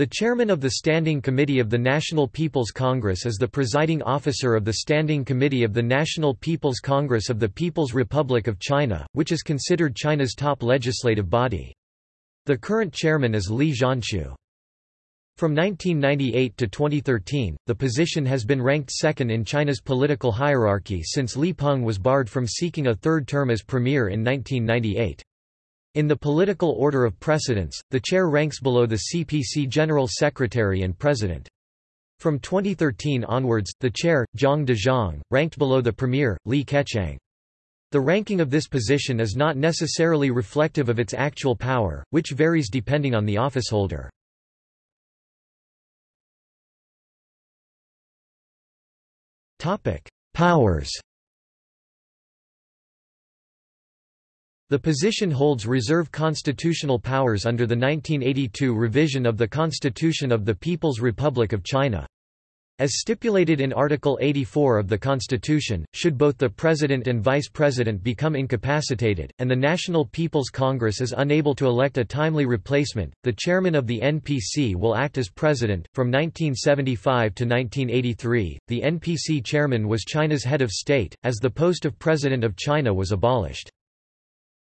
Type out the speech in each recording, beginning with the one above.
The chairman of the Standing Committee of the National People's Congress is the presiding officer of the Standing Committee of the National People's Congress of the People's Republic of China, which is considered China's top legislative body. The current chairman is Li Zhanshu. From 1998 to 2013, the position has been ranked second in China's political hierarchy since Li Peng was barred from seeking a third term as premier in 1998. In the political order of precedence, the chair ranks below the CPC General Secretary and President. From 2013 onwards, the chair, Zhang Dejiang, ranked below the premier, Li Keqiang. The ranking of this position is not necessarily reflective of its actual power, which varies depending on the officeholder. Powers The position holds reserve constitutional powers under the 1982 revision of the Constitution of the People's Republic of China. As stipulated in Article 84 of the Constitution, should both the President and Vice President become incapacitated, and the National People's Congress is unable to elect a timely replacement, the Chairman of the NPC will act as President. From 1975 to 1983, the NPC Chairman was China's head of state, as the post of President of China was abolished.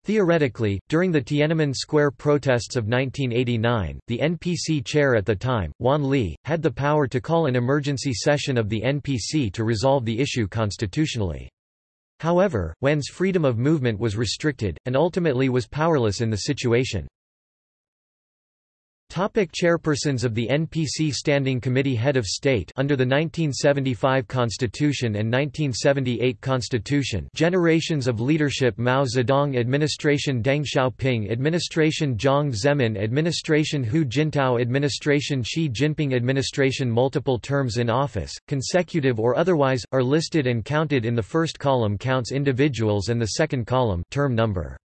Theoretically, during the Tiananmen Square protests of 1989, the NPC chair at the time, Wan Li, had the power to call an emergency session of the NPC to resolve the issue constitutionally. However, Wan's freedom of movement was restricted, and ultimately was powerless in the situation. Topic chairpersons of the NPC Standing Committee Head of State Under the 1975 Constitution and 1978 Constitution Generations of Leadership Mao Zedong Administration Deng Xiaoping Administration Jiang Zemin Administration Hu Jintao Administration Xi Jinping Administration Multiple terms in office, consecutive or otherwise, are listed and counted in the first column counts individuals and the second column term number.